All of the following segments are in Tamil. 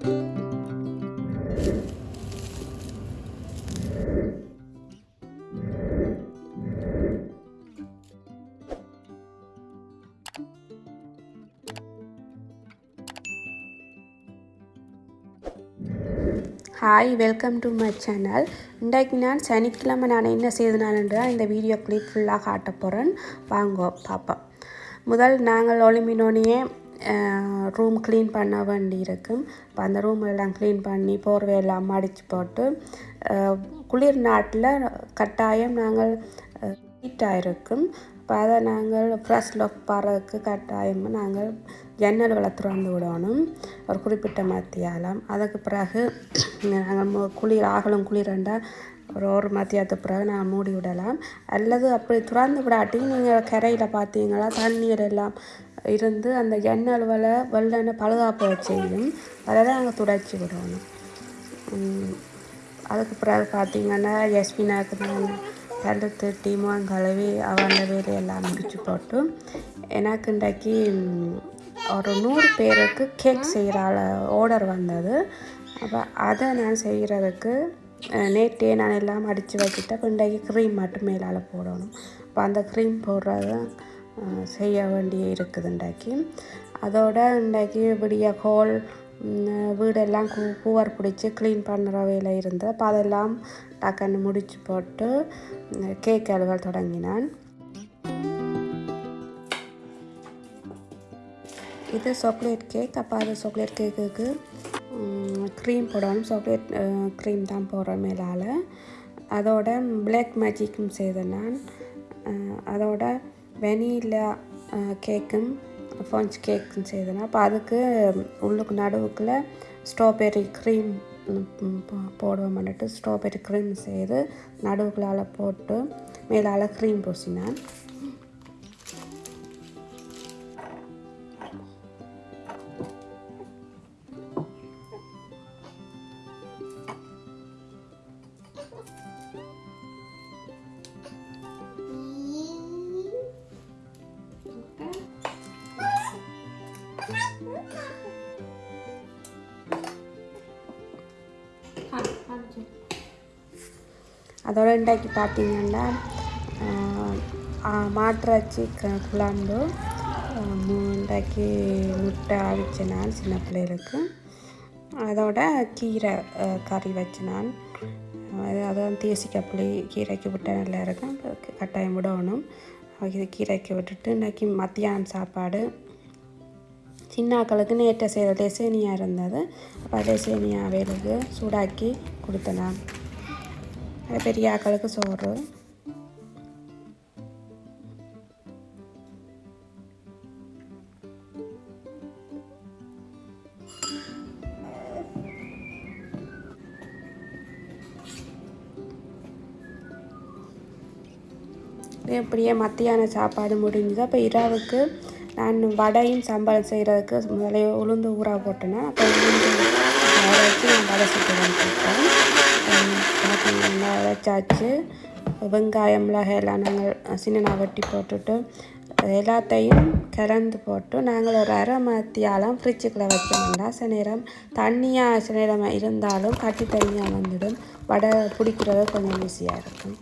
Hi welcome to my channel இன்றைக்கு நான் சனிக்கிழமை நான் என்ன செய்தனாலன்றால் இந்த வீடியோ கிளிப் ஃபுல்லாக காட்ட போகிறேன் வாங்க பார்ப்போம். முதல் நாங்கள் ஒளிமினோனையே ரூம் க்ளீன் பண்ண வேண்டி இருக்கும் இப்போ அந்த ரூம் எல்லாம் க்ளீன் பண்ணி போர்வையெல்லாம் மடித்து போட்டு குளிர் நாட்டில் கட்டாயம் நாங்கள் ஹீட்டாக இருக்கும். இப்போ அதை நாங்கள் ஃப்ரெஷ் லாக் பாடுறதுக்கு கட்டாயம் நாங்கள் ஜன்னல்களை திறந்து விடணும். ஒரு குறிப்பிட்ட மத்தியாலம். அதுக்கு பிறகு நாங்கள் குளிர் ஆகலும் குளிரண்டா ஒரு ஒரு மத்தியானத்துக்கு பிறகு நான் மூடி விடலாம். அல்லது அப்படி திறந்து விடாட்டி நீங்கள் கரையில் பார்த்தீங்களா தண்ணீர் எல்லாம் இருந்து அந்த ஜன்னல்களை வெள்ளன பழுதாப்ப செய்யும் அதை நாங்கள் துடைச்சி விடணும் அதுக்கு பிறகு பார்த்திங்கன்னா யஸ்மினாக்கு நான் பல்லு தட்டி கழுவி அவன் வேலையெல்லாம் முடிச்சு போட்டு எனக்கு இன்றைக்கு ஒரு நூறு பேருக்கு கேக் செய்கிற ஆர்டர் வந்தது. அப்போ அதை நான் செய்கிறதுக்கு நேற்றே நான் எல்லாம் அடித்து வச்சுட்டேன். இப்போ இன்றைக்கு க்ரீம் மட்டும் மேலால் போடணும். இப்போ அந்த க்ரீம் போடுறது செய்ய வேண்டிய இருக்குதுண்டாக்கி அதோட இன்றைக்கு இப்படிய ஹோல் வீடெல்லாம் கூ பூவர் பிடிச்சி க்ளீன் பண்ணுற வேலை இருந்து அப்போ அதெல்லாம் டக்குன்னு முடிச்சு போட்டு கேக் அழுவ தொடங்கினான். இது சாக்லேட் கேக் அப்போ அது சாக்லேட் கேக்குக்கு க்ரீம் போடணும். சாக்லேட் க்ரீம் தான் போடுற மேலால். அதோட பிளாக் மேஜிக்கும் செய்தேன் நான் அதோட வெனிலா கேக்கும் ஃபஞ்ச் கேக்குன்னு செய்தேன் அப்போ அதுக்கு உள்ளுக்கு நடுவுக்குள்ள ஸ்ட்ராபெர்ரி க்ரீம் போடுவோம் பண்ணிட்டு ஸ்ட்ராபெர்ரி க்ரீம் செய்து நடுவுக்குள்ளால் போட்டு மேலால் க்ரீம் பூசினேன் அதோட இன்றைக்கு பார்த்தீங்கன்னா மாட்டிறைச்சி க- குழம்பு. இன்றைக்கு முட்டை அவிச்சேன் நான் சின்ன பிள்ளைகளுக்கு. அதோட கீரை கறி வச்சேன் நான் அது அதான் கீரைக்கு விட்டால் நல்லா இருக்கும். கட்டாயம் விடணும். கீரைக்கு விட்டுட்டு இன்றைக்கி மத்தியானம் சாப்பாடு. சின்னாக்களுக்கு நேற்று செய்த லெசேனியா இருந்தது. அப்போ டெசேனியா வேலுக்கு சூடாக்கி கொடுத்தலாம் பெரிய ஆக்களுக்கு சோறு. இப்படியே மத்தியான சாப்பாடு முடிஞ்சது. அப்போ இரவுக்கு நான் வடையும் சம்பளம் செய்கிறதுக்கு முதல்ல உளுந்து ஊற போட்டேன்னா அப்போ உளுந்து வச்சு நான் வடை சுட்டு வந்துட்டேன் பார்த்தீங்கன்னா வச்சாச்சு வெங்காயம் மிளகாய் எல்லாம் நாங்கள் சின்ன வெட்டி போட்டுட்டு எல்லாத்தையும் கலந்து போட்டு நாங்கள் ஒரு அரை மத்தியாலம் ஃப்ரிட்ஜுக்குள்ளே வச்சோம்னா சில நேரம் தண்ணியாக சில நேரம் இருந்தாலும் கட்டி தண்ணியாக வந்துடும். வடை பிடிக்கிறது கொஞ்சம் ஈஸியாக இருக்கும்.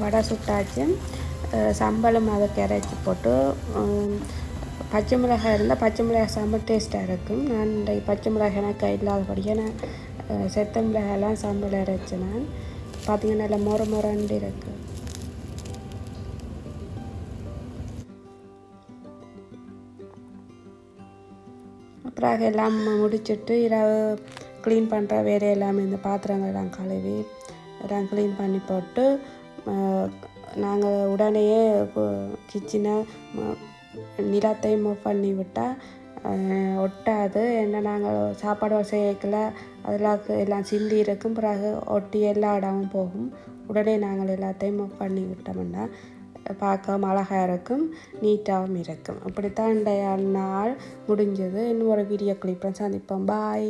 வடை சுட்டாச்சு. சம்பளம் அதை கரைச்சி போட்டு பச்சை மிளகாய் இருந்தால் பச்சை மிளகாய் செம்ம டேஸ்ட்டாக இருக்கும். நான் இந்த பச்சை மிளகாய் எனக்கு இல்லாதபடியாக நான் செத்த மிளகாயெல்லாம் சம்பளம் இறைச்சி நான். பார்த்திங்கன்னா நல்லா மொர மொரண்டு இருக்குது அப்புறம் எல்லாம் முடிச்சுட்டு இரவு க்ளீன் பண்ணுற வேலையெல்லாம் இந்த பாத்திரங்கள்லாம் கழுவி எல்லாம் க்ளீன் பண்ணி போட்டு நாங்கள் உடனேயே கிச்சனை நிலத்தையும் மூவ் பண்ணி விட்டால் ஒட்டாது. என்ன நாங்கள் சாப்பாடு சேர்க்கல அதெல்லாம் எல்லாம் சிந்தி இருக்கும். பிறகு ஒட்டி எல்லா இடமும் போகும். உடனே நாங்கள் எல்லாத்தையும் மூவ் பண்ணி விட்டோம்னா பார்க்கவும் அழகாக இருக்கும் நீட்டாகவும் இருக்கும். அப்படித்தான் இன்றைய நாள் முடிஞ்சது. இன்னும் ஒரு வீடியோ கிளிப்பை சந்திப்போம். பாய்